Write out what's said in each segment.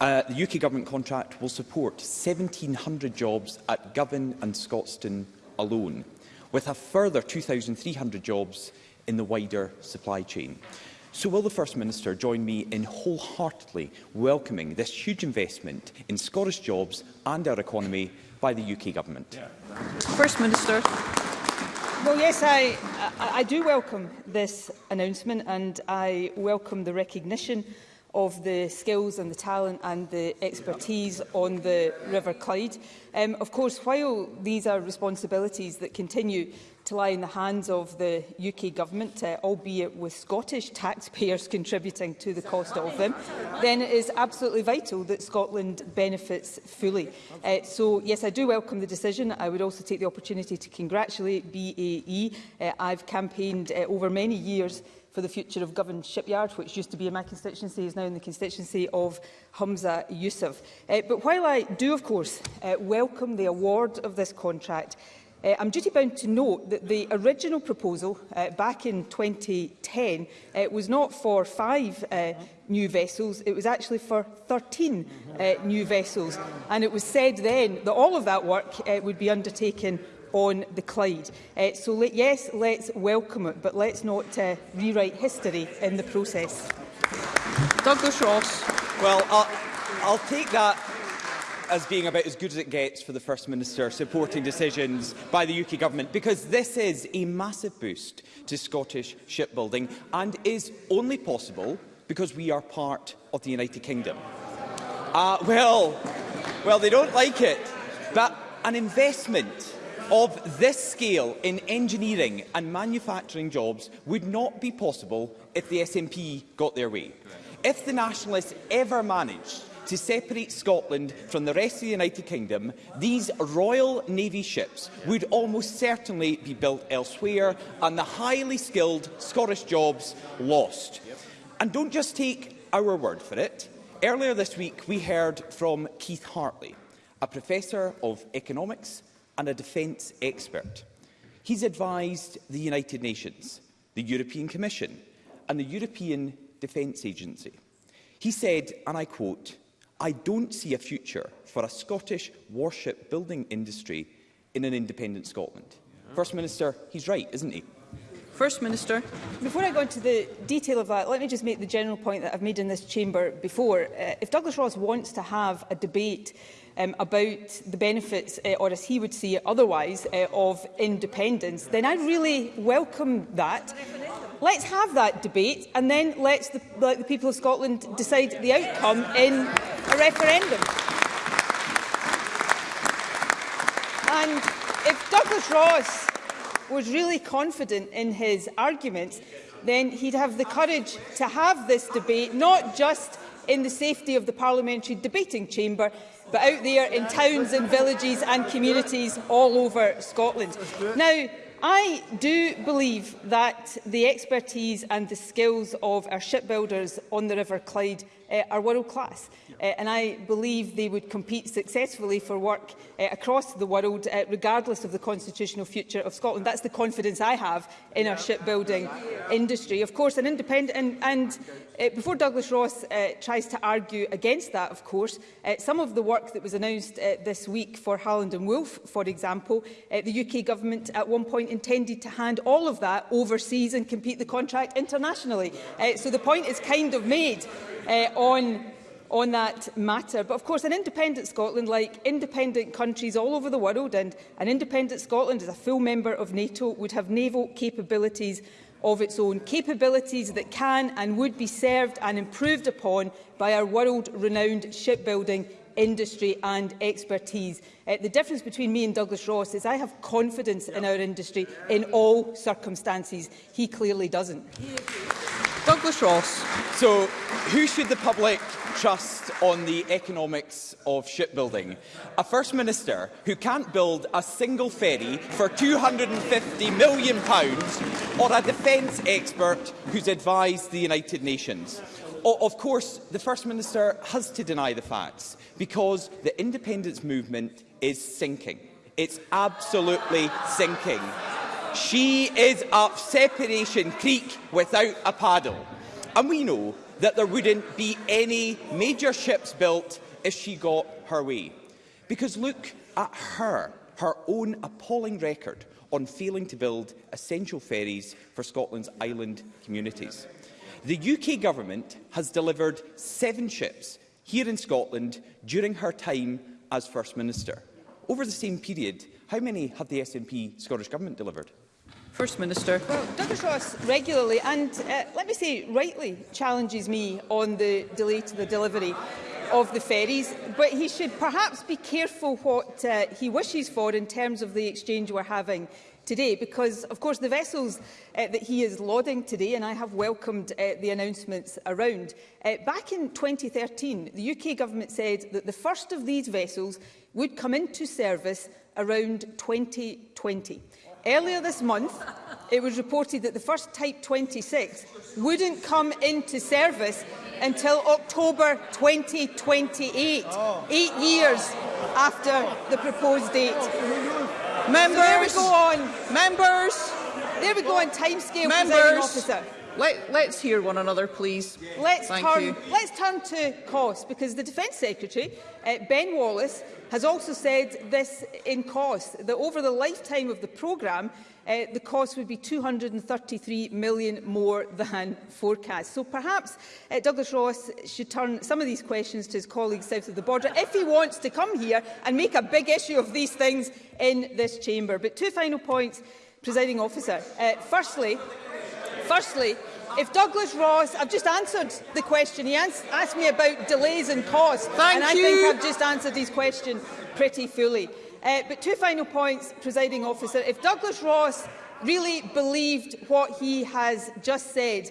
Uh, the UK Government contract will support 1,700 jobs at Govan and Scotstoun alone, with a further 2,300 jobs in the wider supply chain. So will the First Minister join me in wholeheartedly welcoming this huge investment in Scottish jobs and our economy by the UK Government? Yeah, First Minister. Well, yes, I, I, I do welcome this announcement and I welcome the recognition of the skills and the talent and the expertise on the River Clyde. Um, of course, while these are responsibilities that continue to lie in the hands of the UK government, uh, albeit with Scottish taxpayers contributing to the cost of them, then it is absolutely vital that Scotland benefits fully. Uh, so, yes, I do welcome the decision. I would also take the opportunity to congratulate BAE. Uh, I've campaigned uh, over many years for the future of Govan Shipyard, which used to be in my constituency, is now in the constituency of Humza Yusuf. Uh, eh, but while I do, of course, uh, welcome the award of this contract, Uh, I'm duty-bound to note that the original proposal uh, back in 2010 uh, was not for five uh, new vessels, it was actually for 13 uh, new vessels. And it was said then that all of that work uh, would be undertaken on the Clyde. Uh, so let, yes, let's welcome it, but let's not uh, rewrite history in the process. Douglas Ross. Well, I'll, I'll take that as being about as good as it gets for the First Minister supporting decisions by the UK Government because this is a massive boost to Scottish shipbuilding and is only possible because we are part of the United Kingdom. Uh, well, well, they don't like it, but an investment of this scale in engineering and manufacturing jobs would not be possible if the SNP got their way. If the Nationalists ever managed to separate Scotland from the rest of the United Kingdom, these Royal Navy ships would almost certainly be built elsewhere and the highly skilled Scottish jobs lost. And don't just take our word for it. Earlier this week, we heard from Keith Hartley, a professor of economics and a defence expert. He's advised the United Nations, the European Commission and the European Defence Agency. He said, and I quote, I don't see a future for a Scottish warship building industry in an independent Scotland. Yeah. First Minister, he's right, isn't he? First Minister. Before I go into the detail of that, let me just make the general point that I've made in this chamber before. Uh, if Douglas Ross wants to have a debate um, about the benefits, uh, or as he would see it otherwise, uh, of independence, then I really welcome that. Let's have that debate and then let's the, let the people of Scotland decide the outcome in a referendum. And if Douglas Ross was really confident in his arguments, then he'd have the courage to have this debate, not just in the safety of the parliamentary debating chamber, but out there in towns and villages and communities all over Scotland. Now, I do believe that the expertise and the skills of our shipbuilders on the River Clyde uh, are world class. Uh, and I believe they would compete successfully for work uh, across the world, uh, regardless of the constitutional future of Scotland. That's the confidence I have in our shipbuilding industry. Of course, an independent... And, and uh, before Douglas Ross uh, tries to argue against that, of course, uh, some of the work that was announced uh, this week for Halland and Wolff, for example, uh, the UK government at one point intended to hand all of that overseas and compete the contract internationally. Uh, so the point is kind of made uh, on on that matter. But of course, an independent Scotland, like independent countries all over the world, and an independent Scotland as a full member of NATO, would have naval capabilities of its own, capabilities that can and would be served and improved upon by our world-renowned shipbuilding industry and expertise. Uh, the difference between me and Douglas Ross is I have confidence in our industry in all circumstances. He clearly doesn't. He Douglas Ross. So, who should the public trust on the economics of shipbuilding? A First Minister who can't build a single ferry for £250 million pounds, or a defence expert who's advised the United Nations? Of course, the First Minister has to deny the facts because the independence movement is sinking. It's absolutely sinking. She is up Separation Creek without a paddle. And we know that there wouldn't be any major ships built if she got her way. Because look at her, her own appalling record on failing to build essential ferries for Scotland's island communities. The UK Government has delivered seven ships here in Scotland during her time as First Minister. Over the same period, how many have the SNP Scottish Government delivered? First Minister. Well, Douglas Ross regularly and, uh, let me say, rightly challenges me on the delay to the delivery of the ferries, but he should perhaps be careful what uh, he wishes for in terms of the exchange we're having today because, of course, the vessels uh, that he is lauding today, and I have welcomed uh, the announcements around. Uh, back in 2013, the UK government said that the first of these vessels would come into service around 2020. Earlier this month, it was reported that the first Type 26 wouldn't come into service until October 2028, oh. eight years after the proposed date. Members, so there we go on. Members, there we go on timescale, Members. Officer. Let, let's hear one another, please. Yeah. Let's, Thank turn, you. let's turn to cost, because the Defence Secretary, uh, Ben Wallace, has also said this in cost, that over the lifetime of the programme, uh, the cost would be 233 million more than forecast. So perhaps uh, Douglas Ross should turn some of these questions to his colleagues south of the border if he wants to come here and make a big issue of these things in this chamber. But two final points, presiding officer. Uh, firstly, Firstly, if Douglas Ross, I've just answered the question. He asked me about delays and costs, Thank and you. I think I've just answered his question pretty fully. Uh, but two final points, presiding officer. If Douglas Ross really believed what he has just said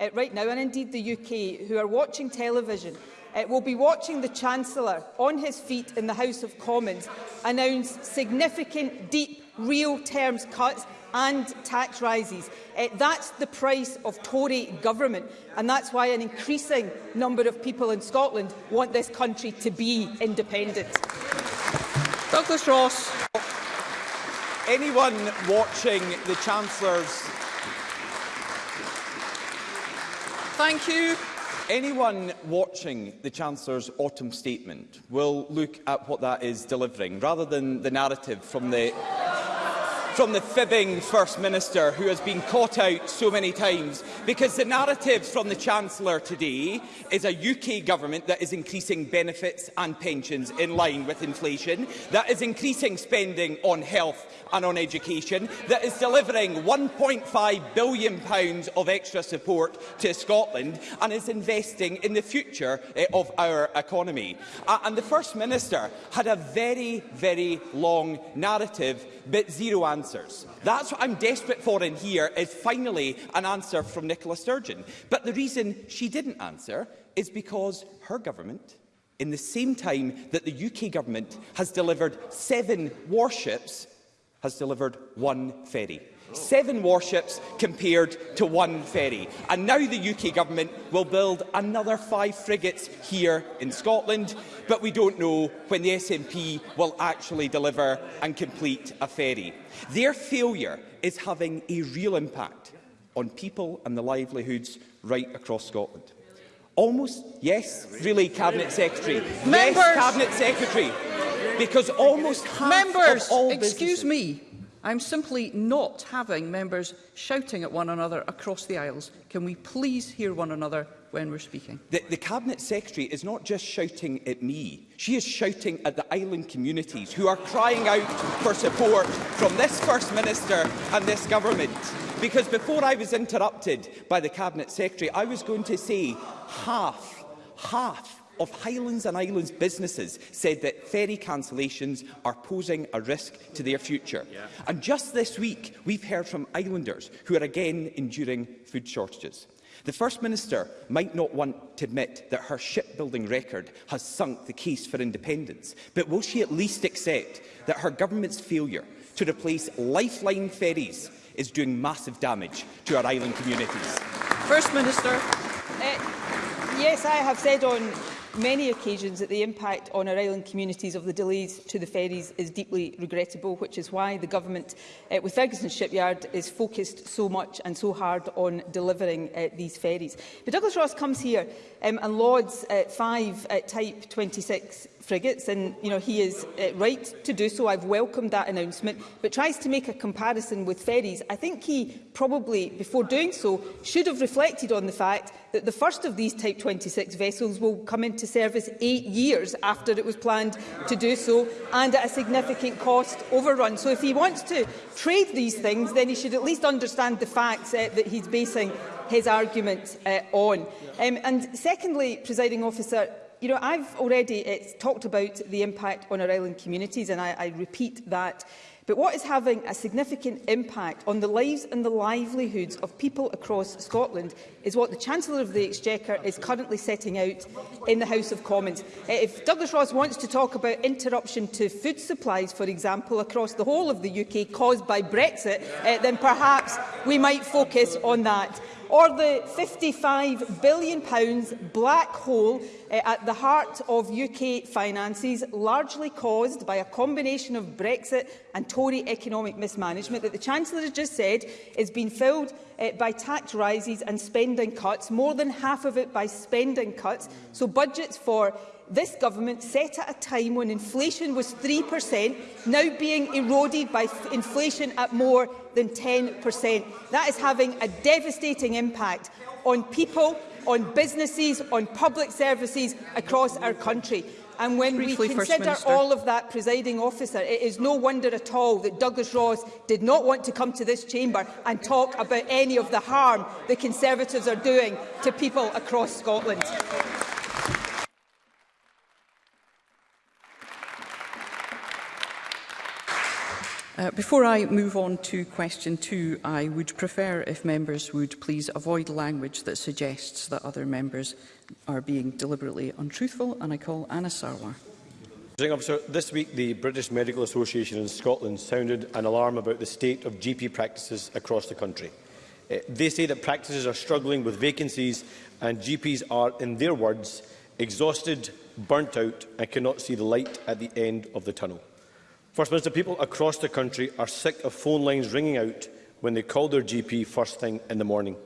uh, right now, and indeed the UK, who are watching television, uh, will be watching the Chancellor on his feet in the House of Commons announce significant, deep real terms cuts and tax rises. Uh, that's the price of Tory government, and that's why an increasing number of people in Scotland want this country to be independent. Douglas Ross. Anyone watching the Chancellor's... Thank you. Anyone watching the Chancellor's autumn statement will look at what that is delivering, rather than the narrative from the from the fibbing First Minister who has been caught out so many times because the narrative from the Chancellor today is a UK government that is increasing benefits and pensions in line with inflation, that is increasing spending on health and on education, that is delivering £1.5 billion pounds of extra support to Scotland and is investing in the future eh, of our economy. and the First Minister had a very, very long narrative but zero answers answers. That's what I'm desperate for in here is finally an answer from Nicola Sturgeon. But the reason she didn't answer is because her government, in the same time that the UK government has delivered seven warships, has delivered one ferry seven warships compared to one ferry. And now the UK Government will build another five frigates here in Scotland, but we don't know when the SNP will actually deliver and complete a ferry. Their failure is having a real impact on people and the livelihoods right across Scotland. Almost, yes, really, Cabinet Secretary. Members. Yes, Cabinet Secretary. Because almost half Members, of all excuse me, I'm simply not having members shouting at one another across the aisles. Can we please hear one another when we're speaking? The, the Cabinet Secretary is not just shouting at me. She is shouting at the island communities who are crying out for support from this First Minister and this government. Because before I was interrupted by the Cabinet Secretary, I was going to say half, half of Highlands and Islands businesses said that ferry cancellations are posing a risk to their future. Yeah. And just this week, we've heard from islanders who are again enduring food shortages. The First Minister might not want to admit that her shipbuilding record has sunk the case for independence, but will she at least accept that her government's failure to replace lifeline ferries is doing massive damage to our island communities? First Minister. Uh, yes, I have said on many occasions that the impact on our island communities of the delays to the ferries is deeply regrettable, which is why the Government uh, with Ferguson Shipyard is focused so much and so hard on delivering uh, these ferries. But Douglas Ross comes here um, and lauds uh, five uh, Type 26 frigates, and you know he is uh, right to do so. I've welcomed that announcement, but tries to make a comparison with ferries. I think he probably, before doing so, should have reflected on the fact that the first of these Type 26 vessels will come into service eight years after it was planned to do so, and at a significant cost overrun. So if he wants to trade these things, then he should at least understand the facts uh, that he's basing his argument uh, eh, on. Um, and secondly, presiding officer, you know, I've already it's talked about the impact on our island communities, and I, I repeat that. But what is having a significant impact on the lives and the livelihoods of people across Scotland is what the Chancellor of the Exchequer is currently setting out in the House of Commons. Eh, if Douglas Ross wants to talk about interruption to food supplies, for example, across the whole of the UK caused by Brexit, eh, then perhaps we might focus on that or the £55 billion black hole uh, at the heart of UK finances, largely caused by a combination of Brexit and Tory economic mismanagement that the Chancellor has just said has been filled uh, by tax rises and spending cuts, more than half of it by spending cuts. So budgets for this government set at a time when inflation was 3%, now being eroded by inflation at more than 10%. That is having a devastating impact on people, on businesses, on public services across our country. And when Briefly, we consider all of that, presiding officer, it is no wonder at all that Douglas Ross did not want to come to this chamber and talk about any of the harm the Conservatives are doing to people across Scotland. Uh, before I move on to question two, I would prefer if members would please avoid language that suggests that other members are being deliberately untruthful, and I call Anna Sarwar. Officer, this week the British Medical Association in Scotland sounded an alarm about the state of GP practices across the country. Uh, they say that practices are struggling with vacancies and GPs are, in their words, exhausted, burnt out and cannot see the light at the end of the tunnel. First Minister, people across the country are sick of phone lines ringing out when they call their GP first thing in the morning.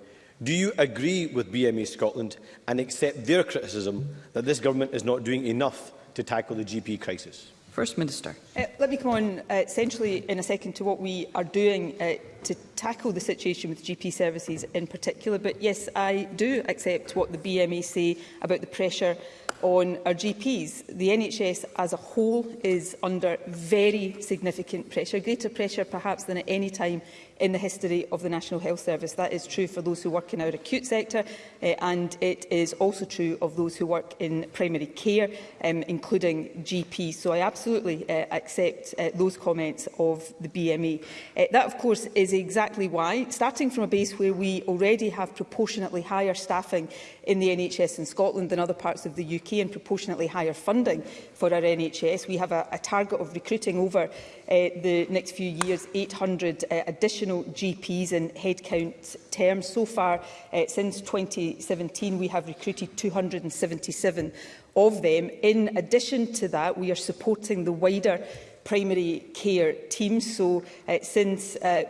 Do you agree with BME Scotland and accept their criticism that this government is not doing enough to tackle the GP crisis? First Minister. Uh, let me come on uh, essentially in a second to what we are doing uh, to tackle the situation with GP services in particular. But yes, I do accept what the BMA e say about the pressure on our GPs. The NHS as a whole is under very significant pressure, greater pressure perhaps than at any time in the history of the National Health Service. That is true for those who work in our acute sector uh, and it is also true of those who work in primary care, um, including GPs. So I absolutely uh, accept uh, those comments of the BME. Uh, that, of course, is exactly why, starting from a base where we already have proportionately higher staffing in the NHS in Scotland than other parts of the UK and proportionately higher funding for our NHS, we have a, a target of recruiting over uh, the next few years 800 uh, additional GPs in headcount terms. So far, uh, since 2017, we have recruited 277 of them. In addition to that, we are supporting the wider primary care teams. So uh, since uh,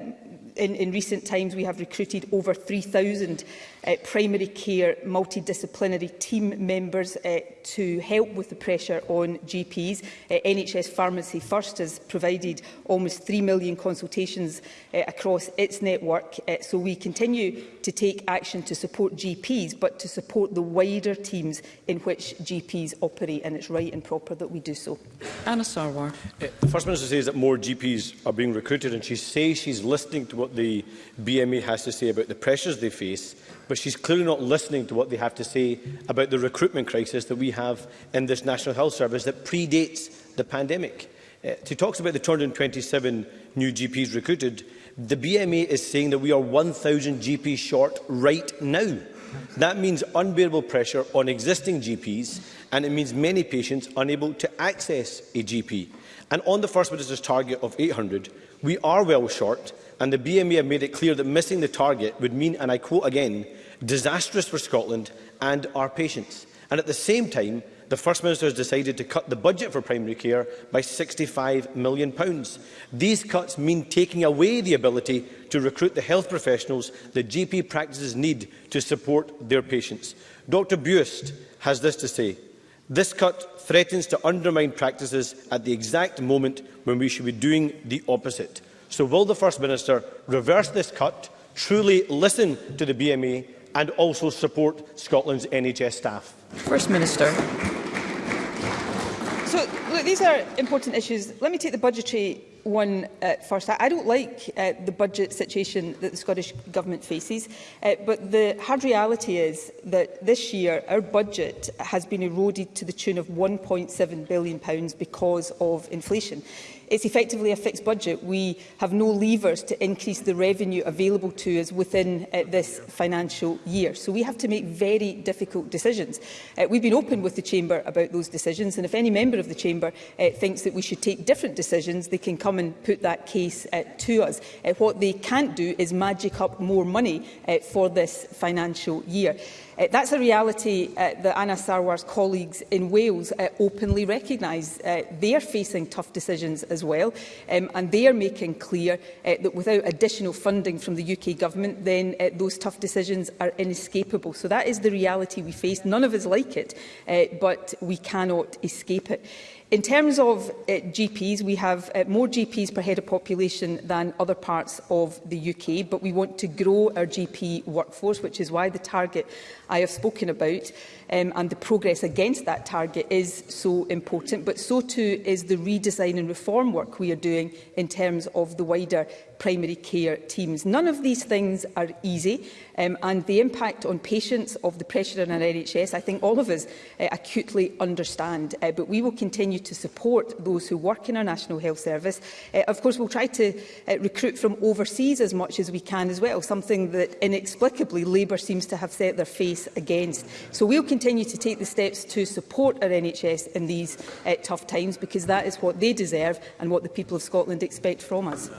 in, in recent times, we have recruited over 3,000 uh, primary care multidisciplinary team members uh, to help with the pressure on GPs. Uh, NHS Pharmacy First has provided almost 3 million consultations uh, across its network, uh, so we continue to take action to support GPs, but to support the wider teams in which GPs operate, and it's right and proper that we do so. Anna Sarwar. Uh, the First Minister says that more GPs are being recruited, and she says she's listening to what the BMA has to say about the pressures they face but she's clearly not listening to what they have to say about the recruitment crisis that we have in this National Health Service that predates the pandemic. Uh, she talks about the 227 new GPs recruited. The BMA is saying that we are 1,000 GPs short right now. That means unbearable pressure on existing GPs and it means many patients unable to access a GP. And on the First Minister's target of 800, we are well short and the BMA e have made it clear that missing the target would mean, and I quote again, disastrous for Scotland and our patients. And at the same time, the First Minister has decided to cut the budget for primary care by £65 million. Pounds. These cuts mean taking away the ability to recruit the health professionals the GP practices need to support their patients. Dr Buist has this to say. This cut threatens to undermine practices at the exact moment when we should be doing the opposite. So will the First Minister reverse this cut, truly listen to the BME and also support Scotland's NHS staff? First Minister. So, look, these are important issues. Let me take the budgetary one uh, first. I, I don't like uh, the budget situation that the Scottish Government faces, uh, but the hard reality is that this year our budget has been eroded to the tune of £1.7 billion because of inflation it's effectively a fixed budget. We have no levers to increase the revenue available to us within uh, this financial year. So we have to make very difficult decisions. Uh, we've been open with the Chamber about those decisions, and if any member of the Chamber uh, thinks that we should take different decisions, they can come and put that case uh, to us. Uh, what they can't do is magic up more money uh, for this financial year. Uh, that's a reality uh, that Anna Sarwar's colleagues in Wales uh, openly recognise. Uh, they're facing tough decisions as well, um, and they're making clear uh, that without additional funding from the UK government, then uh, those tough decisions are inescapable. So that is the reality we face. None of us like it, uh, but we cannot escape it. In terms of uh, GPs, we have uh, more GPs per head of population than other parts of the UK, but we want to grow our GP workforce, which is why the target I have spoken about um, and the progress against that target is so important, but so too is the redesign and reform work we are doing in terms of the wider primary care teams. None of these things are easy um, and the impact on patients of the pressure on our NHS I think all of us uh, acutely understand uh, but we will continue to support those who work in our National Health Service. Uh, of course we'll try to uh, recruit from overseas as much as we can as well something that inexplicably Labour seems to have set their face against. So we'll continue continue to take the steps to support our NHS in these uh, tough times, because that is what they deserve and what the people of Scotland expect from us.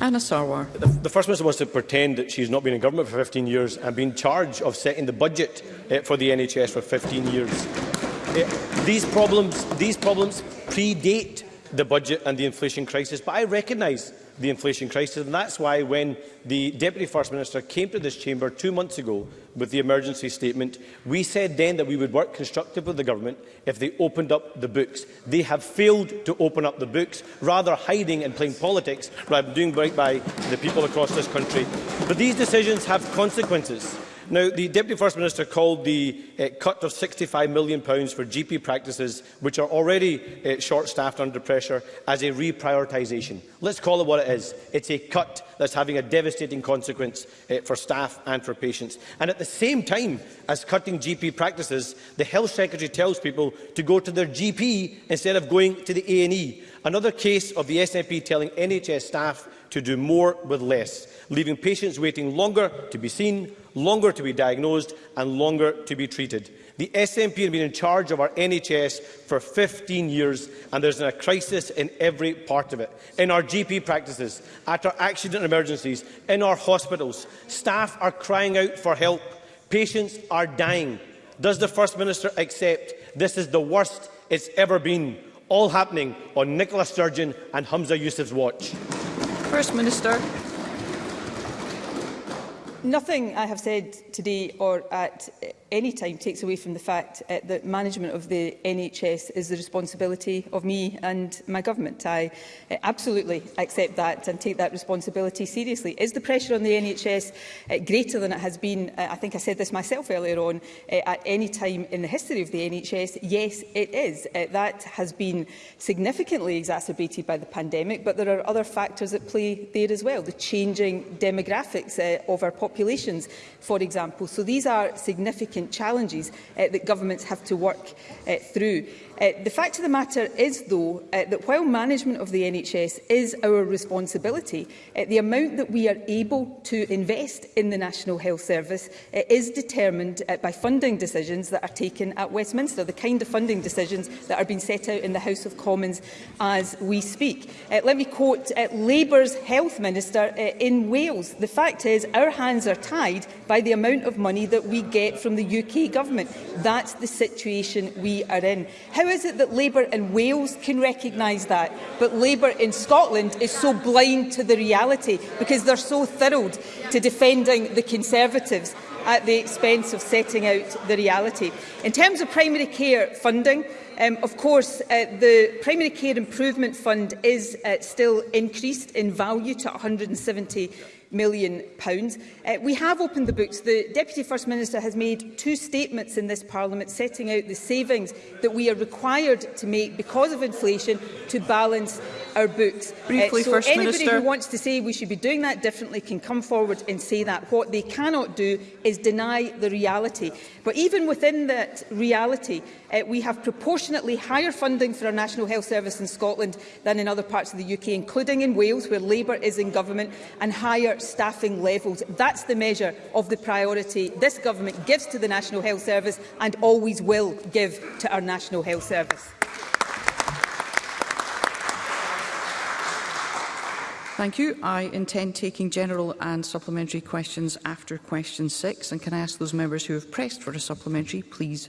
Anna Sarwar. The, the First Minister wants to pretend that she's not been in government for 15 years and been in charge of setting the budget uh, for the NHS for 15 years. Uh, these problems, these problems predate the budget and the inflation crisis, but I recognise the inflation crisis, and that's why when the Deputy First Minister came to this chamber two months ago with the emergency statement. We said then that we would work constructively with the government if they opened up the books. They have failed to open up the books, rather hiding and playing politics rather than doing right by the people across this country. But these decisions have consequences. Now, the Deputy First Minister called the uh, cut of £65 million for GP practices, which are already uh, short-staffed under pressure, as a reprioritisation. Let's call it what it is. It's a cut that's having a devastating consequence uh, for staff and for patients. And at the same time as cutting GP practices, the Health Secretary tells people to go to their GP instead of going to the A&E. Another case of the SNP telling NHS staff to do more with less, leaving patients waiting longer to be seen, longer to be diagnosed and longer to be treated. The SNP has been in charge of our NHS for 15 years and there's a crisis in every part of it. In our GP practices, at our accident emergencies, in our hospitals, staff are crying out for help. Patients are dying. Does the First Minister accept this is the worst it's ever been? All happening on Nicola Sturgeon and Humza Yousaf's watch. First Minister nothing I have said today or at eh, any time takes away from the fact uh, that management of the NHS is the responsibility of me and my government. I uh, absolutely accept that and take that responsibility seriously. Is the pressure on the NHS uh, eh, greater than it has been, uh, I think I said this myself earlier on, uh, at any time in the history of the NHS? Yes, it is. Uh, that has been significantly exacerbated by the pandemic, but there are other factors at play there as well. The changing demographics uh, of our populations, for example. So these are significant significant challenges uh, that governments have to work uh, through. Uh, the fact of the matter is, though, uh, that while management of the NHS is our responsibility, uh, the amount that we are able to invest in the National Health Service uh, is determined uh, by funding decisions that are taken at Westminster, the kind of funding decisions that are being set out in the House of Commons as we speak. Uh, let me quote uh, Labour's Health Minister uh, in Wales. The fact is, our hands are tied by the amount of money that we get from the UK Government. That's the situation we are in. How is it that Labour in Wales can recognise that, but Labour in Scotland is so blind to the reality because they're so thrilled to defending the Conservatives at the expense of setting out the reality. In terms of primary care funding, um, of course, uh, the Primary Care Improvement Fund is uh, still increased in value to 170 million. Pounds. Uh, we have opened the books. The Deputy First Minister has made two statements in this Parliament setting out the savings that we are required to make because of inflation to balance our books. Uh, Briefly, uh, so First anybody Minister. who wants to say we should be doing that differently can come forward and say that. What they cannot do is deny the reality. But even within that reality, Uh, we have proportionately higher funding for our National Health Service in Scotland than in other parts of the UK, including in Wales, where Labour is in government, and higher staffing levels. That's the measure of the priority this government gives to the National Health Service and always will give to our National Health Service. Thank you. I intend taking general and supplementary questions after question six. And can I ask those members who have pressed for a supplementary, please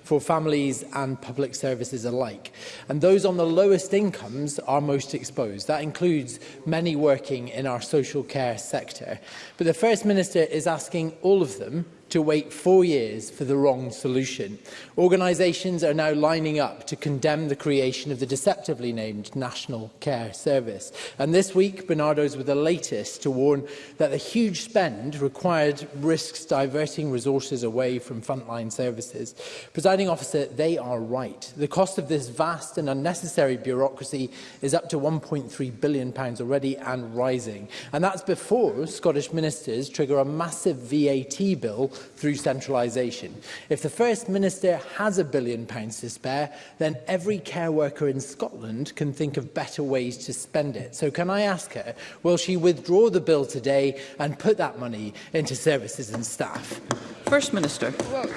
for families and public services alike. And those on the lowest incomes are most exposed. That includes many working in our social care sector. But the First Minister is asking all of them to wait four years for the wrong solution. Organisations are now lining up to condemn the creation of the deceptively named National Care Service. And this week, Bernardo's were the latest to warn that the huge spend required risks diverting resources away from frontline services. Presiding officer, they are right. The cost of this vast and unnecessary bureaucracy is up to £1.3 billion already and rising. And that's before Scottish ministers trigger a massive VAT bill through centralisation. If the First Minister has a billion pounds to spare, then every care worker in Scotland can think of better ways to spend it. So can I ask her, will she withdraw the bill today and put that money into services and staff? First Minister. Well,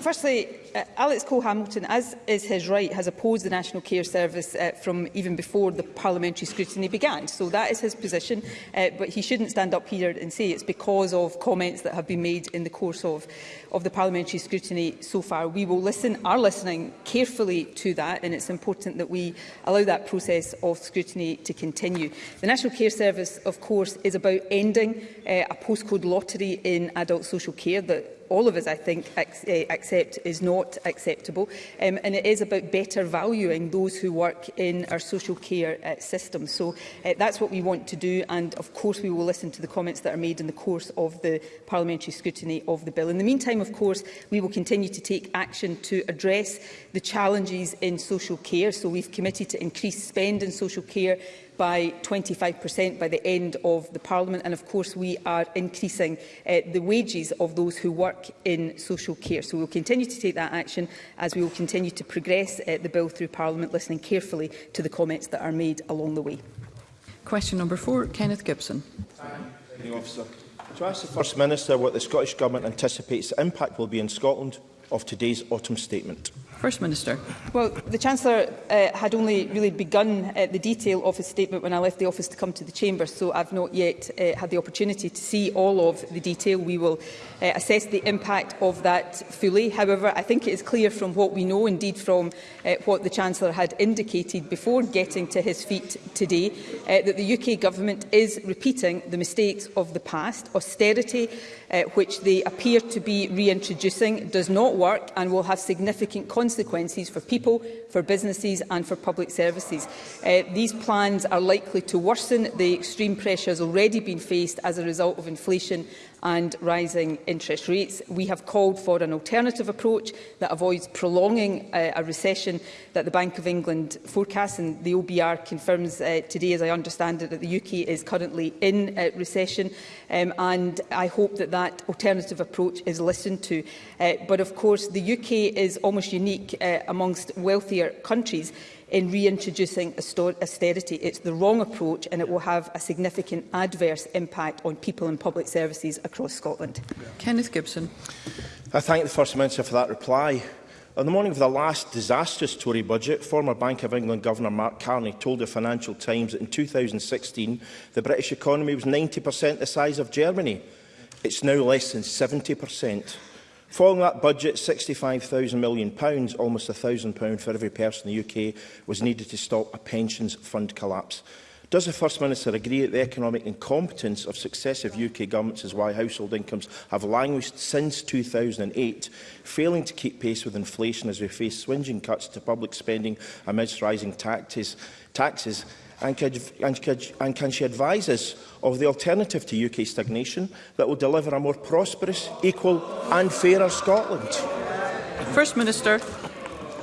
firstly, uh, Alex Cole-Hamilton, as is his right, has opposed the National Care Service uh, from even before the parliamentary scrutiny began. So that is his position, uh, but he shouldn't stand up here and say it's because of comments that have been made in the course of, of the parliamentary scrutiny so far. We will listen, are listening carefully to that, and it's important that we allow that process of scrutiny to continue. The National Care Service, of course, is about ending uh, a postcode lottery in adult social care that all of us, I think, eh, accept is not acceptable. Um, and it is about better valuing those who work in our social care uh, system. So uh, that's what we want to do. And of course, we will listen to the comments that are made in the course of the parliamentary scrutiny of the bill. In the meantime, of course, we will continue to take action to address the challenges in social care. So we've committed to increase spend in social care by 25% by the end of the Parliament. And of course, we are increasing uh, the wages of those who work in social care. So we will continue to take that action as we will continue to progress uh, the bill through Parliament, listening carefully to the comments that are made along the way. Question number four, Kenneth Gibson. Thank you, officer. To ask the First Minister what the Scottish Government anticipates the impact will be in Scotland of today's autumn statement. First Minister. Well, the Chancellor uh, had only really begun uh, the detail of his statement when I left the office to come to the Chamber, so I've not yet uh, had the opportunity to see all of the detail. We will uh, assess the impact of that fully. However, I think it is clear from what we know, indeed from uh, what the Chancellor had indicated before getting to his feet today, uh, that the UK Government is repeating the mistakes of the past. Austerity uh, which they appear to be reintroducing, does not work and will have significant consequences for people, for businesses and for public services. Uh, these plans are likely to worsen the extreme pressures already been faced as a result of inflation and rising interest rates. We have called for an alternative approach that avoids prolonging uh, a recession that the Bank of England forecasts and the OBR confirms uh, today, as I understand it, that the UK is currently in uh, recession um, and I hope that that alternative approach is listened to. Uh, but of course, the UK is almost unique uh, amongst wealthier countries in reintroducing austerity. It's the wrong approach and it will have a significant adverse impact on people and public services across Scotland. Yeah. Kenneth Gibson. I thank the First Minister for that reply. On the morning of the last disastrous Tory budget, former Bank of England Governor Mark Carney told the Financial Times that in 2016 the British economy was 90% the size of Germany. It's now less than 70%. Following that budget, £65,000 million, pounds, almost £1,000 for every person in the UK, was needed to stop a pensions fund collapse. Does the First Minister agree that the economic incompetence of successive UK governments is why household incomes have languished since 2008, failing to keep pace with inflation as we face swinging cuts to public spending amidst rising taxes, taxes and can, and, can, and can she advise us of the alternative to UK stagnation that will deliver a more prosperous, equal and fairer Scotland? First Minister.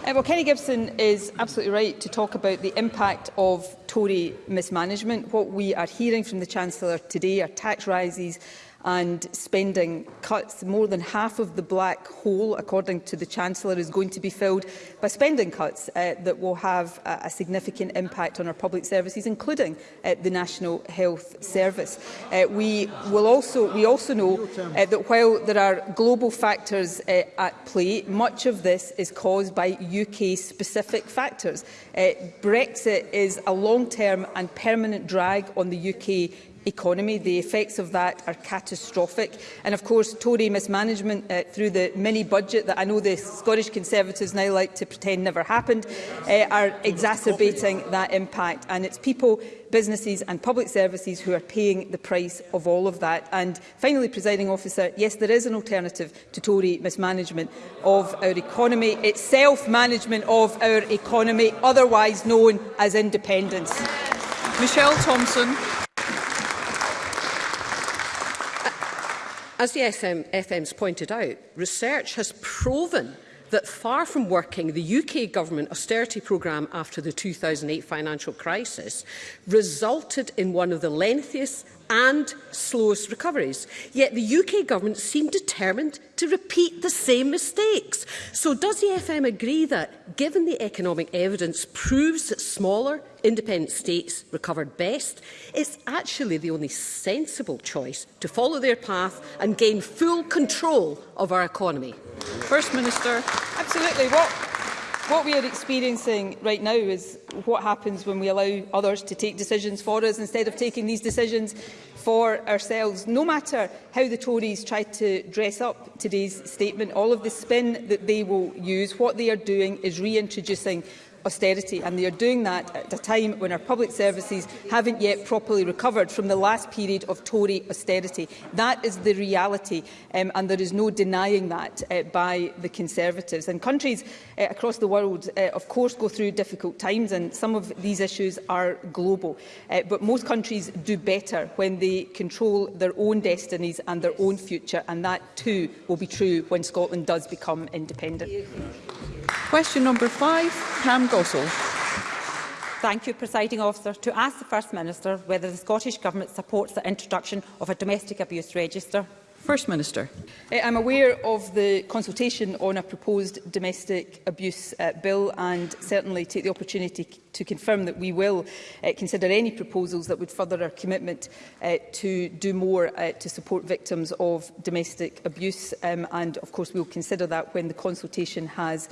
Uh, well, Kenny Gibson is absolutely right to talk about the impact of Tory mismanagement. What we are hearing from the Chancellor today are tax rises and spending cuts. More than half of the black hole, according to the Chancellor, is going to be filled by spending cuts uh, that will have uh, a significant impact on our public services, including uh, the National Health Service. Uh, we, will also, we also know uh, that while there are global factors uh, at play, much of this is caused by UK-specific factors. Uh, Brexit is a long-term and permanent drag on the UK economy. The effects of that are catastrophic. And of course, Tory mismanagement uh, through the mini-budget that I know the Scottish Conservatives now like to pretend never happened uh, are exacerbating that impact. And it's people, businesses and public services who are paying the price of all of that. And finally, presiding officer, yes, there is an alternative to Tory mismanagement of our economy. It's self-management of our economy, otherwise known as independence. Michelle Thompson. As the SM, FMs pointed out, research has proven that far from working, the UK government austerity programme after the 2008 financial crisis resulted in one of the lengthiest and slows recoveries. Yet the UK government seem determined to repeat the same mistakes. So does the FM agree that, given the economic evidence proves that smaller, independent states recovered best, it's actually the only sensible choice to follow their path and gain full control of our economy? First Minister. Absolutely. What, What we are experiencing right now is what happens when we allow others to take decisions for us instead of taking these decisions for ourselves. No matter how the Tories try to dress up today's statement, all of the spin that they will use, what they are doing is reintroducing austerity, and they are doing that at a time when our public services haven't yet properly recovered from the last period of Tory austerity. That is the reality, um, and there is no denying that uh, by the Conservatives. And countries uh, across the world, uh, of course, go through difficult times, and some of these issues are global. Uh, but most countries do better when they control their own destinies and their own future, and that too will be true when Scotland does become independent. Question number five, Pam Gosell. Thank you, Presiding Officer, to ask the First Minister whether the Scottish Government supports the introduction of a domestic abuse register. First Minister. Eh, I'm aware of the consultation on a proposed domestic abuse uh, bill and certainly take the opportunity to confirm that we will uh, consider any proposals that would further our commitment uh, to do more uh, to support victims of domestic abuse um, and of course we'll consider that when the consultation has uh,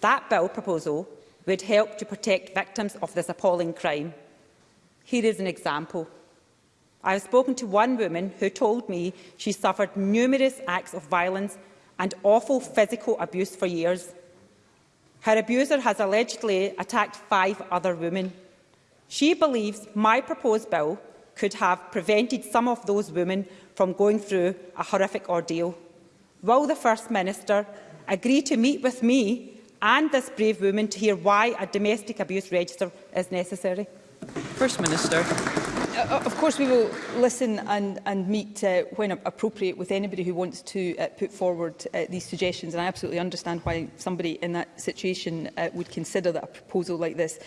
That bill proposal would help to protect victims of this appalling crime Here is an example. I have spoken to one woman who told me she suffered numerous acts of violence and awful physical abuse for years. Her abuser has allegedly attacked five other women. She believes my proposed bill could have prevented some of those women from going through a horrific ordeal. Will the First Minister agree to meet with me and this brave woman to hear why a domestic abuse register is necessary? First Minister. Uh, of course, we will listen and, and meet uh, when appropriate with anybody who wants to uh, put forward uh, these suggestions. And I absolutely understand why somebody in that situation uh, would consider that a proposal like this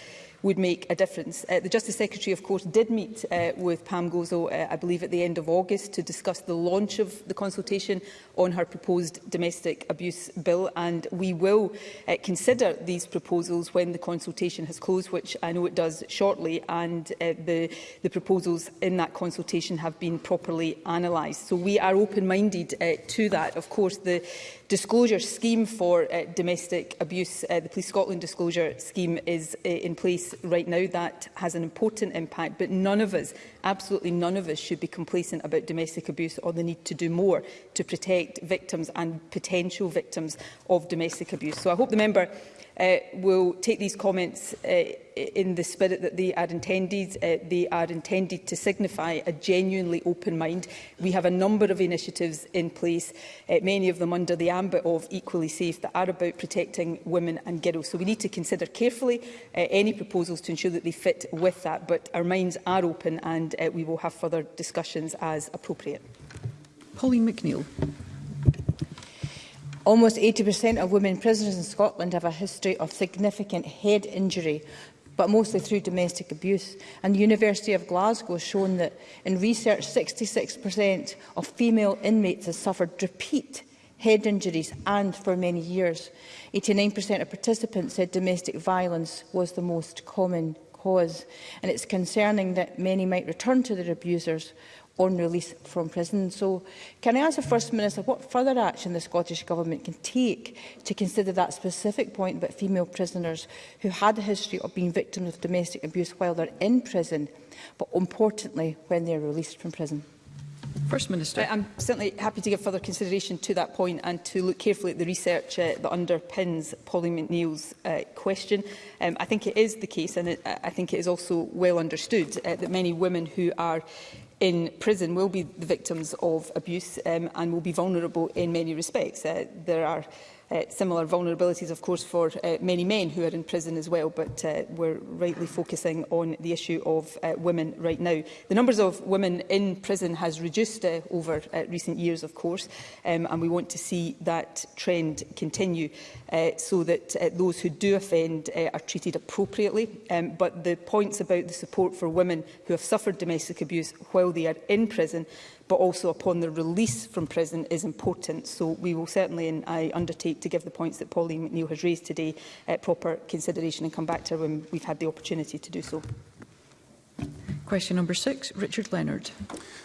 would make a difference. Uh, the Justice Secretary, of course, did meet uh, with Pam Gozo, uh, I believe, at the end of August to discuss the launch of the consultation on her proposed domestic abuse bill. And we will uh, consider these proposals when the consultation has closed, which I know it does shortly. And uh, the, the proposals in that consultation have been properly analysed. So we are open-minded uh, to that. Of course, the, disclosure scheme for uh, domestic abuse. Uh, the Police Scotland disclosure scheme is uh, in place right now. That has an important impact, but none of us, absolutely none of us, should be complacent about domestic abuse or the need to do more to protect victims and potential victims of domestic abuse. So I hope the member uh, will take these comments uh, in the spirit that they are intended. Uh, they are intended to signify a genuinely open mind. We have a number of initiatives in place, uh, many of them under the ambit of Equally Safe, that are about protecting women and girls. So we need to consider carefully uh, any proposals to ensure that they fit with that. But our minds are open and uh, we will have further discussions as appropriate. Pauline McNeill. Almost 80% of women prisoners in Scotland have a history of significant head injury, but mostly through domestic abuse. And the University of Glasgow has shown that in research 66% of female inmates have suffered repeat head injuries and for many years. 89% of participants said domestic violence was the most common cause. And it's concerning that many might return to their abusers on release from prison. So can I ask the First Minister what further action the Scottish Government can take to consider that specific point about female prisoners who had a history of being victims of domestic abuse while they're in prison, but importantly when they're released from prison? First Minister. I'm certainly happy to give further consideration to that point and to look carefully at the research uh, that underpins Polly McNeill's uh, question. Um, I think it is the case, and it, I think it is also well understood, uh, that many women who are in prison will be the victims of abuse um, and will be vulnerable in many respects. Uh, there are uh, similar vulnerabilities, of course, for uh, many men who are in prison as well, but uh, we're rightly focusing on the issue of uh, women right now. The numbers of women in prison has reduced uh, over uh, recent years, of course, um, and we want to see that trend continue uh, so that uh, those who do offend uh, are treated appropriately. Um, but the points about the support for women who have suffered domestic abuse while they are in prison but also upon their release from prison is important. So we will certainly, and I undertake to give the points that Pauline McNeill has raised today, uh, proper consideration and come back to her when we've had the opportunity to do so. Question number six, Richard Leonard.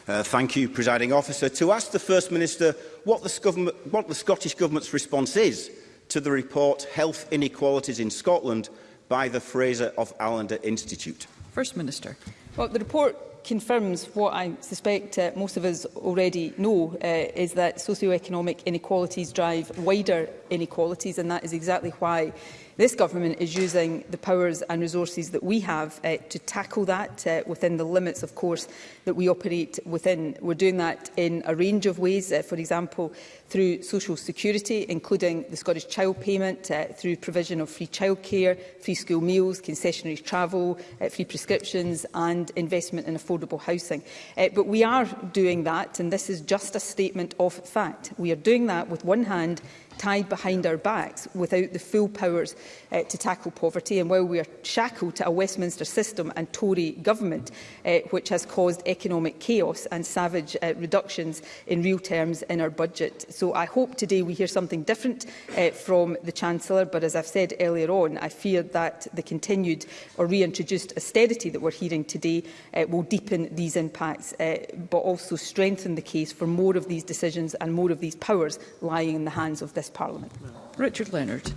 Uh, thank you, presiding officer. To ask the First Minister what the, what the Scottish Government's response is to the report Health Inequalities in Scotland by the Fraser of Allender Institute. First Minister. Well, the report confirms what I suspect uh, most of us already know, uh, is that socioeconomic inequalities drive wider inequalities, and that is exactly why This government is using the powers and resources that we have uh, to tackle that uh, within the limits, of course, that we operate within. We're doing that in a range of ways, uh, for example, through social security, including the Scottish Child Payment, uh, through provision of free childcare, free school meals, concessionary travel, uh, free prescriptions and investment in affordable housing. Uh, but we are doing that, and this is just a statement of fact. We are doing that with one hand tied behind our backs without the full powers uh, to tackle poverty and while we are shackled to a Westminster system and Tory government uh, which has caused economic chaos and savage uh, reductions in real terms in our budget. So I hope today we hear something different uh, from the Chancellor but as I've said earlier on I fear that the continued or reintroduced austerity that we're hearing today uh, will deepen these impacts uh, but also strengthen the case for more of these decisions and more of these powers lying in the hands of this this Parliament. Richard Leonard.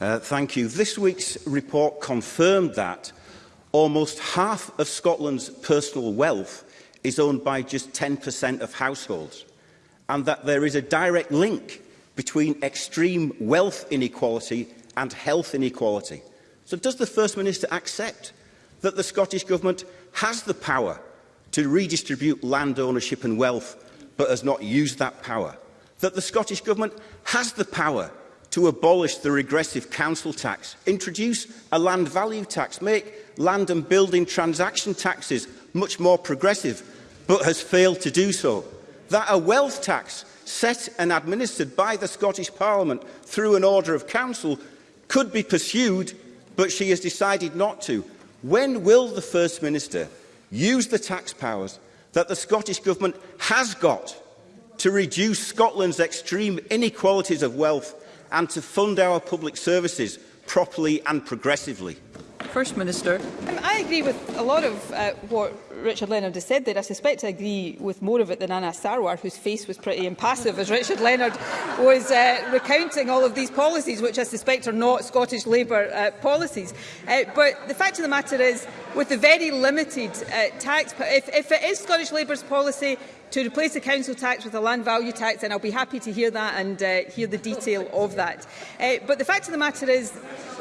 Uh, thank you. This week's report confirmed that almost half of Scotland's personal wealth is owned by just 10% of households and that there is a direct link between extreme wealth inequality and health inequality. So does the First Minister accept that the Scottish Government has the power to redistribute land ownership and wealth but has not used that power? that the Scottish Government has the power to abolish the regressive council tax, introduce a land value tax, make land and building transaction taxes much more progressive, but has failed to do so. That a wealth tax set and administered by the Scottish Parliament through an order of council could be pursued, but she has decided not to. When will the First Minister use the tax powers that the Scottish Government has got to reduce Scotland's extreme inequalities of wealth and to fund our public services properly and progressively? First Minister. Um, I agree with a lot of uh, what Richard Leonard has said there, I suspect I agree with more of it than Anna Sarwar, whose face was pretty impassive as Richard Leonard was uh, recounting all of these policies, which I suspect are not Scottish Labour uh, policies. Uh, but the fact of the matter is, with the very limited uh, tax... If, if it is Scottish Labour's policy to replace the council tax with a land value tax, and I'll be happy to hear that and uh, hear the detail of that. Uh, but the fact of the matter is,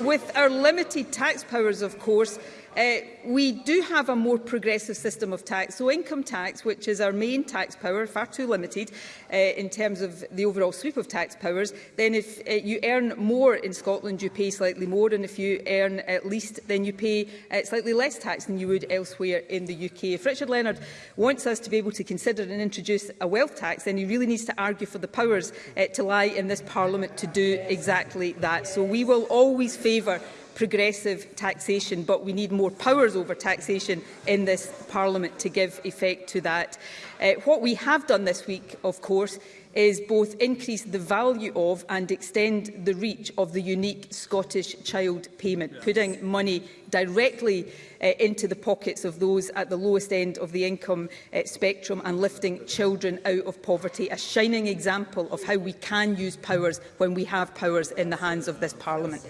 with our limited tax powers, of course, Uh, we do have a more progressive system of tax, so income tax, which is our main tax power, far too limited uh, in terms of the overall sweep of tax powers, then if uh, you earn more in Scotland, you pay slightly more, and if you earn at least, then you pay uh, slightly less tax than you would elsewhere in the UK. If Richard Leonard wants us to be able to consider and introduce a wealth tax, then he really needs to argue for the powers uh, to lie in this Parliament to do exactly that. So we will always favour progressive taxation, but we need more powers over taxation in this Parliament to give effect to that. Uh, what we have done this week, of course, is both increase the value of and extend the reach of the unique Scottish child payment, yes. putting money directly uh, into the pockets of those at the lowest end of the income uh, spectrum and lifting children out of poverty, a shining example of how we can use powers when we have powers in the hands of this Parliament.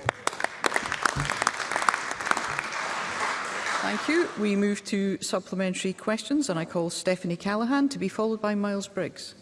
Thank you. We move to supplementary questions and I call Stephanie Callaghan to be followed by Miles Briggs.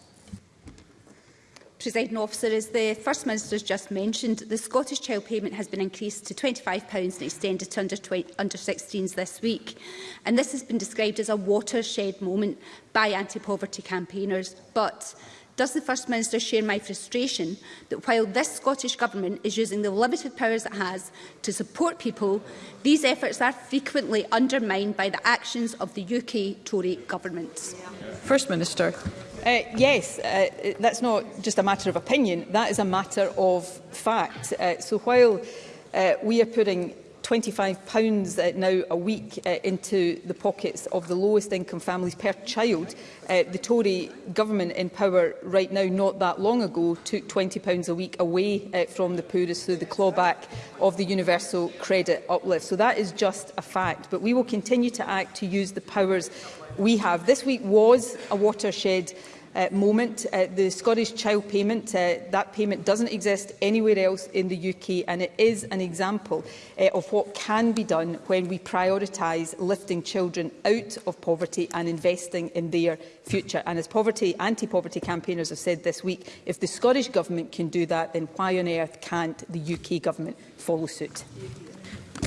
Presiding officer, as the First Minister has just mentioned, the Scottish child payment has been increased to £25 and extended to under, under 16s this week. And this has been described as a watershed moment by anti-poverty campaigners. But Does the First Minister share my frustration that while this Scottish Government is using the limited powers it has to support people, these efforts are frequently undermined by the actions of the UK Tory governments? First Minister. Uh, yes, uh, that's not just a matter of opinion, that is a matter of fact. Uh, so while uh, we are putting £25 uh, now a week uh, into the pockets of the lowest income families per child. Uh, the Tory government in power right now, not that long ago, took £20 a week away uh, from the poorest through the clawback of the universal credit uplift. So that is just a fact. But we will continue to act to use the powers we have. This week was a watershed uh, moment. Uh, the Scottish Child Payment, uh, that payment doesn't exist anywhere else in the UK and it is an example uh, of what can be done when we prioritise lifting children out of poverty and investing in their future. And as poverty anti-poverty campaigners have said this week, if the Scottish Government can do that, then why on earth can't the UK Government follow suit?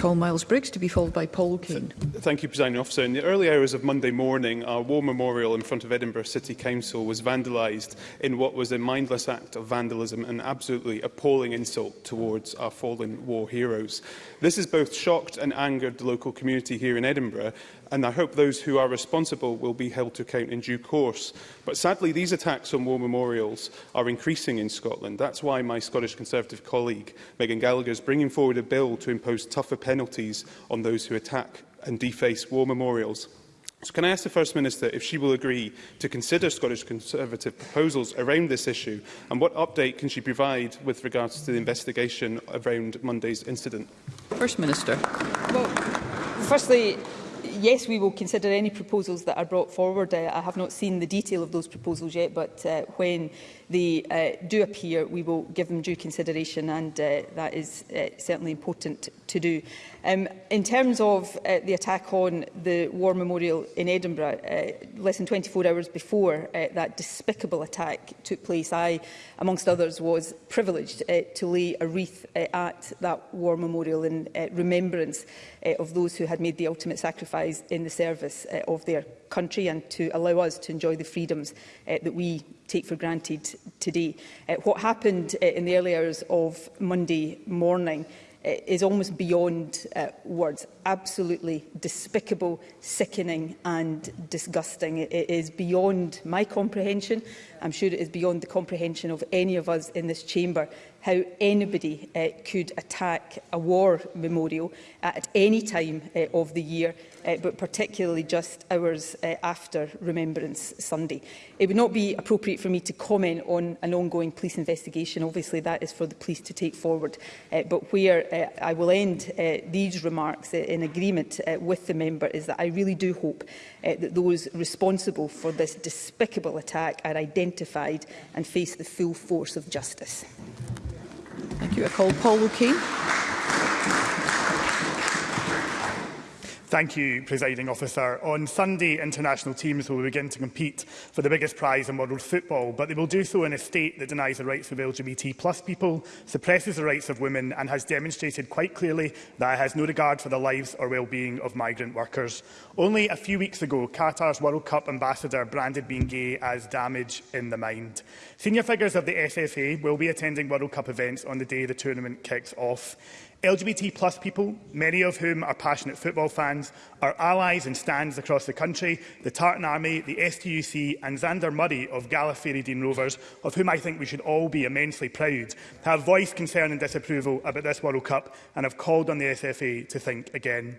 call Miles Briggs to be followed by Paul Kane. Thank you, Presiding Officer. In the early hours of Monday morning, our war memorial in front of Edinburgh City Council was vandalised in what was a mindless act of vandalism and absolutely appalling insult towards our fallen war heroes. This has both shocked and angered the local community here in Edinburgh, and I hope those who are responsible will be held to account in due course. But sadly, these attacks on war memorials are increasing in Scotland. That's why my Scottish Conservative colleague, Megan Gallagher, is bringing forward a bill to impose tougher penalties on those who attack and deface war memorials. So can I ask the First Minister if she will agree to consider Scottish Conservative proposals around this issue and what update can she provide with regards to the investigation around Monday's incident? First Minister. Well, firstly, yes, we will consider any proposals that are brought forward. Uh, I have not seen the detail of those proposals yet, but uh, when they uh, do appear, we will give them due consideration and uh, that is uh, certainly important to do. Um, in terms of uh, the attack on the War Memorial in Edinburgh, uh, less than 24 hours before uh, that despicable attack took place, I, amongst others, was privileged uh, to lay a wreath uh, at that War Memorial in uh, remembrance uh, of those who had made the ultimate sacrifice in the service uh, of their country and to allow us to enjoy the freedoms uh, that we take for granted today. Uh, what happened uh, in the early hours of Monday morning uh, is almost beyond uh, words. Absolutely despicable, sickening and disgusting. It, it is beyond my comprehension. I'm sure it is beyond the comprehension of any of us in this chamber how anybody uh, could attack a war memorial at any time uh, of the year, uh, but particularly just hours uh, after Remembrance Sunday. It would not be appropriate for me to comment on an ongoing police investigation. Obviously, that is for the police to take forward. Uh, but where uh, I will end uh, these remarks uh, in agreement uh, with the member is that I really do hope uh, that those responsible for this despicable attack are identified and face the full force of justice. Thank you. I call Paul Lukey. Thank you, Presiding Officer. On Sunday, international teams will begin to compete for the biggest prize in world football, but they will do so in a state that denies the rights of LGBT plus people, suppresses the rights of women and has demonstrated quite clearly that it has no regard for the lives or well-being of migrant workers. Only a few weeks ago, Qatar's World Cup ambassador branded being gay as damage in the mind. Senior figures of the SFA will be attending World Cup events on the day the tournament kicks off. LGBT plus people, many of whom are passionate football fans, are allies and stands across the country, the Tartan Army, the STUC and Xander Murray of Gallifrey Dean Rovers, of whom I think we should all be immensely proud, have voiced concern and disapproval about this World Cup and have called on the SFA to think again.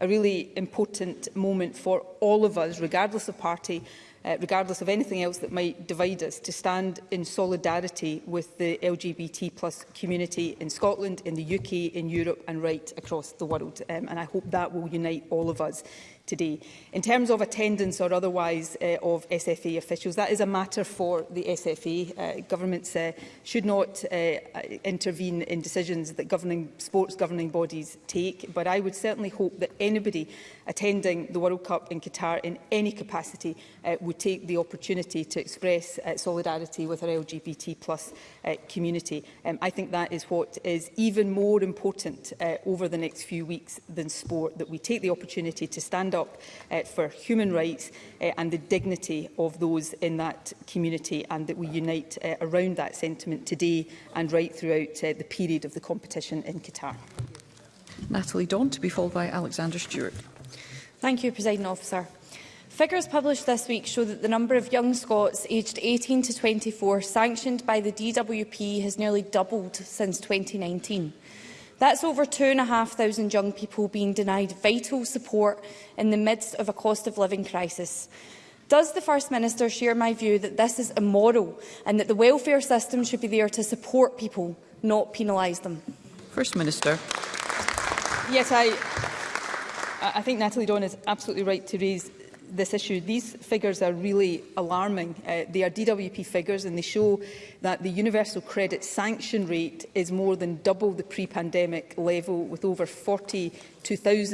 a really important moment for all of us, regardless of party, uh, regardless of anything else that might divide us, to stand in solidarity with the LGBT plus community in Scotland, in the UK, in Europe and right across the world. Um, and I hope that will unite all of us today. In terms of attendance or otherwise uh, of SFA officials, that is a matter for the SFA. Uh, governments uh, should not uh, uh, intervene in decisions that governing sports governing bodies take, but I would certainly hope that anybody attending the World Cup in Qatar in any capacity uh, would take the opportunity to express uh, solidarity with our LGBT plus uh, community. Um, I think that is what is even more important uh, over the next few weeks than sport, that we take the opportunity to stand up up uh, for human rights uh, and the dignity of those in that community and that we unite uh, around that sentiment today and right throughout uh, the period of the competition in Qatar. Natalie Dawn to be followed by Alexander Stewart. Thank you, President Officer. Figures published this week show that the number of young Scots aged 18 to 24 sanctioned by the DWP has nearly doubled since 2019. That's over 2,500 young people being denied vital support in the midst of a cost of living crisis. Does the First Minister share my view that this is immoral and that the welfare system should be there to support people, not penalise them? First Minister. Yes, I, I think Natalie Dawn is absolutely right to raise this issue. These figures are really alarming. Uh, they are DWP figures and they show that the universal credit sanction rate is more than double the pre-pandemic level, with over 42,000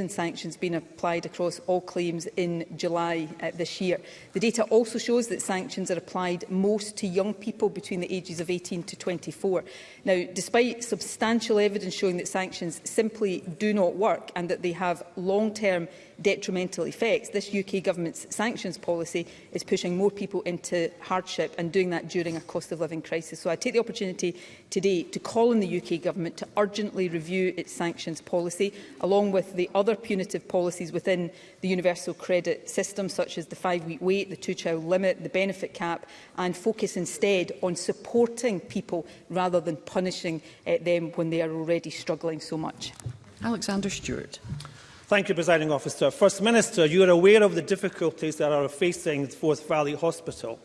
sanctions being applied across all claims in July uh, this year. The data also shows that sanctions are applied most to young people between the ages of 18 to 24. Now, despite substantial evidence showing that sanctions simply do not work and that they have long-term detrimental effects. This UK government's sanctions policy is pushing more people into hardship and doing that during a cost of living crisis. So I take the opportunity today to call on the UK government to urgently review its sanctions policy, along with the other punitive policies within the universal credit system, such as the five-week wait, the two-child limit, the benefit cap, and focus instead on supporting people rather than punishing uh, them when they are already struggling so much. Alexander Stewart. Thank you, Presiding Officer. First Minister, you are aware of the difficulties that are facing the Forth Valley Hospital,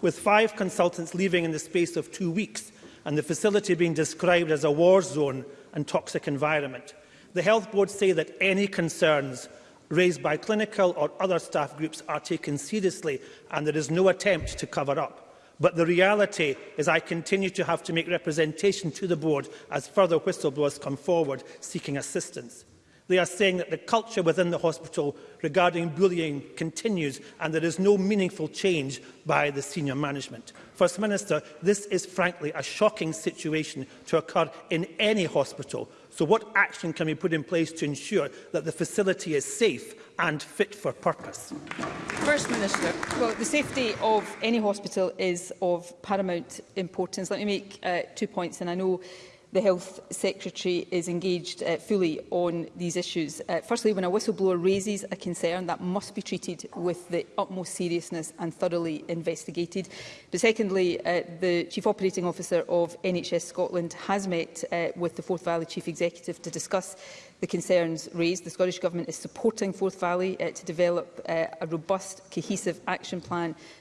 with five consultants leaving in the space of two weeks and the facility being described as a war zone and toxic environment. The Health Board say that any concerns raised by clinical or other staff groups are taken seriously and there is no attempt to cover up. But the reality is I continue to have to make representation to the board as further whistleblowers come forward seeking assistance. They are saying that the culture within the hospital regarding bullying continues and there is no meaningful change by the senior management. First Minister, this is frankly a shocking situation to occur in any hospital. So what action can be put in place to ensure that the facility is safe and fit for purpose? First Minister. Well, the safety of any hospital is of paramount importance. Let me make uh, two points, and I know the Health Secretary is engaged uh, fully on these issues. Uh, firstly, when a whistleblower raises a concern, that must be treated with the utmost seriousness and thoroughly investigated. But secondly, uh, the Chief Operating Officer of NHS Scotland has met uh, with the Fourth Valley Chief Executive to discuss the concerns raised. The Scottish Government is supporting Forth Valley uh, to develop uh, a robust, cohesive action plan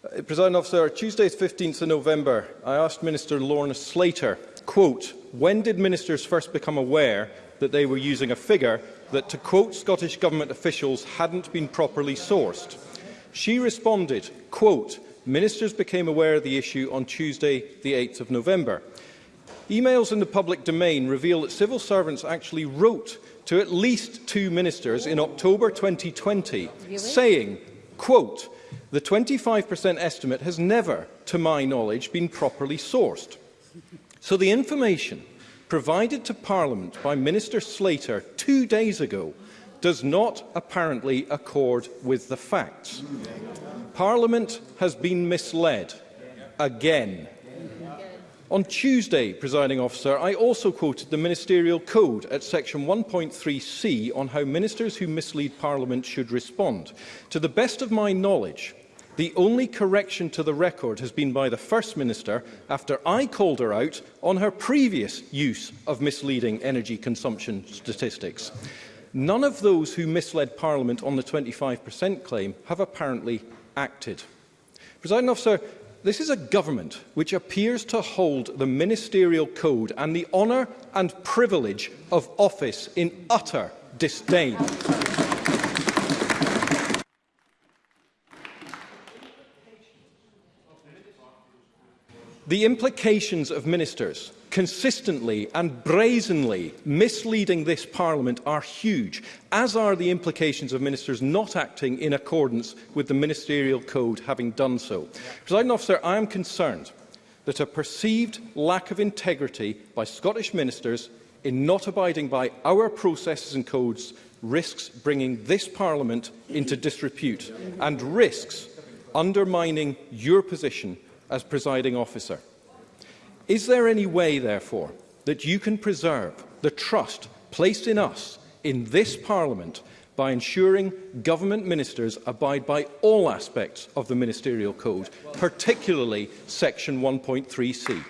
Uh, President Officer, Tuesday 15th of November, I asked Minister Lorna Slater, quote, when did ministers first become aware that they were using a figure that, to quote Scottish Government officials, hadn't been properly sourced? She responded, quote, ministers became aware of the issue on Tuesday the 8th of November. Emails in the public domain reveal that civil servants actually wrote to at least two ministers in October 2020, saying, quote, the 25% estimate has never, to my knowledge, been properly sourced. So the information provided to Parliament by Minister Slater two days ago does not apparently accord with the facts. Parliament has been misled again. On Tuesday, presiding officer, I also quoted the ministerial code at section 1.3c on how ministers who mislead parliament should respond. To the best of my knowledge, the only correction to the record has been by the First Minister after I called her out on her previous use of misleading energy consumption statistics. None of those who misled Parliament on the 25% claim have apparently acted. Presiding Officer, This is a government which appears to hold the ministerial code and the honour and privilege of office in utter disdain. the implications of ministers consistently and brazenly misleading this Parliament are huge, as are the implications of ministers not acting in accordance with the ministerial code having done so. Yeah. President officer, I am concerned that a perceived lack of integrity by Scottish ministers in not abiding by our processes and codes risks bringing this Parliament into disrepute and risks undermining your position as presiding officer. Is there any way, therefore, that you can preserve the trust placed in us in this Parliament by ensuring government ministers abide by all aspects of the ministerial code, particularly section 1.3c.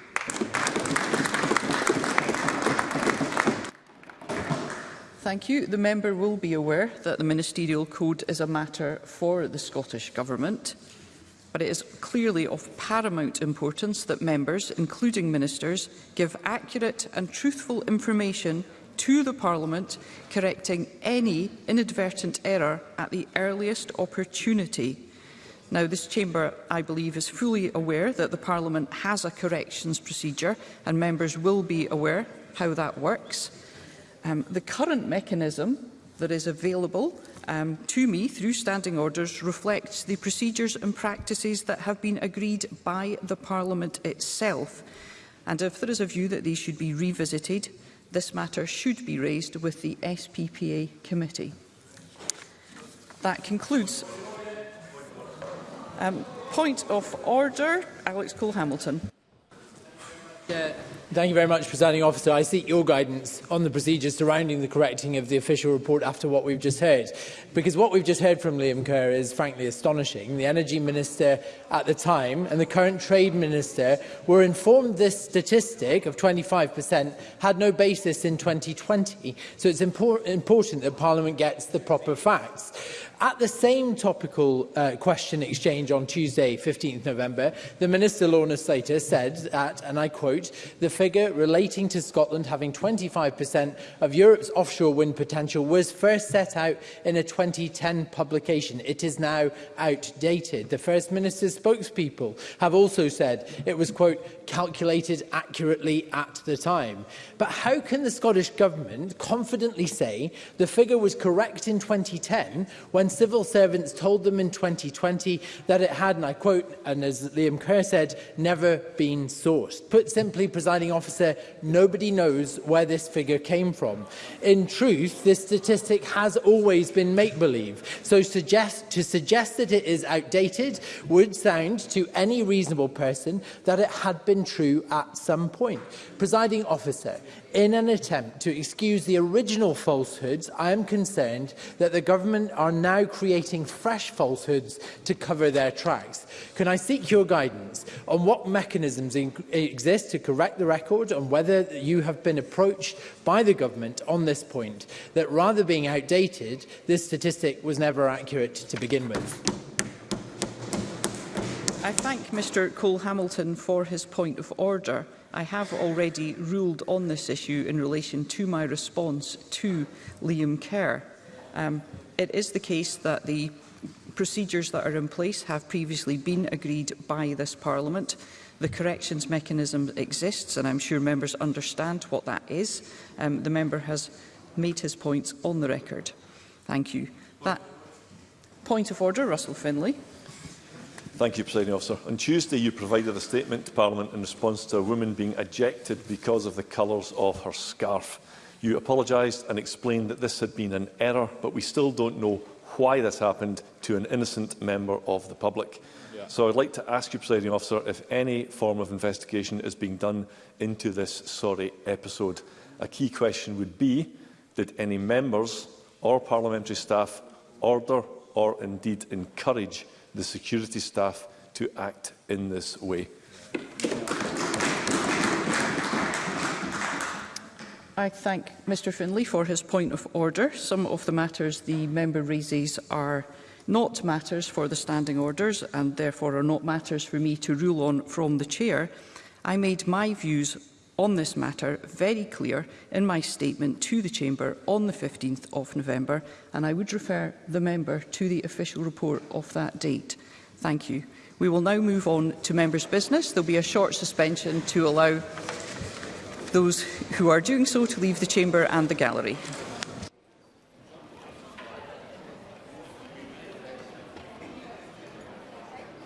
Thank you. The member will be aware that the ministerial code is a matter for the Scottish Government but it is clearly of paramount importance that members, including ministers, give accurate and truthful information to the Parliament, correcting any inadvertent error at the earliest opportunity. Now, this chamber, I believe, is fully aware that the Parliament has a corrections procedure and members will be aware how that works. Um, the current mechanism that is available um, to me through standing orders reflects the procedures and practices that have been agreed by the Parliament itself. And if there is a view that these should be revisited, this matter should be raised with the SPPA committee. That concludes. Um, point of order, Alex Cole-Hamilton. Thank you very much, Presiding Officer. I seek your guidance on the procedures surrounding the correcting of the official report after what we've just heard. Because what we've just heard from Liam Kerr is frankly astonishing. The Energy Minister at the time and the current Trade Minister were informed this statistic of 25% had no basis in 2020. So it's important that Parliament gets the proper facts at the same topical uh, question exchange on Tuesday, 15th November, the Minister Lorna Slater said that, and I quote, the figure relating to Scotland having 25% of Europe's offshore wind potential was first set out in a 2010 publication. It is now outdated. The First Minister's spokespeople have also said it was, quote, calculated accurately at the time. But how can the Scottish Government confidently say the figure was correct in 2010 when civil servants told them in 2020 that it had, and I quote, and as Liam Kerr said, never been sourced. Put simply, presiding officer, nobody knows where this figure came from. In truth, this statistic has always been make-believe, so suggest, to suggest that it is outdated would sound to any reasonable person that it had been true at some point. Presiding officer, in an attempt to excuse the original falsehoods, I am concerned that the government are now creating fresh falsehoods to cover their tracks. Can I seek your guidance on what mechanisms exist to correct the record on whether you have been approached by the government on this point, that rather being outdated, this statistic was never accurate to begin with? I thank Mr Cole Hamilton for his point of order. I have already ruled on this issue in relation to my response to Liam Kerr. Um, it is the case that the procedures that are in place have previously been agreed by this Parliament. The corrections mechanism exists, and I'm sure members understand what that is. Um, the member has made his points on the record. Thank you. That point of order, Russell Finlay. Thank you, Presiding Officer. On Tuesday, you provided a statement to Parliament in response to a woman being ejected because of the colours of her scarf. You apologised and explained that this had been an error, but we still don't know why this happened to an innocent member of the public. Yeah. So I'd like to ask you, Presiding Officer, if any form of investigation is being done into this sorry episode. A key question would be, did any members or parliamentary staff order or indeed encourage the security staff to act in this way. I thank Mr Finlay for his point of order. Some of the matters the member raises are not matters for the standing orders and therefore are not matters for me to rule on from the chair. I made my views on this matter very clear in my statement to the Chamber on the 15th of November, and I would refer the member to the official report of that date. Thank you. We will now move on to members' business. There will be a short suspension to allow those who are doing so to leave the Chamber and the gallery.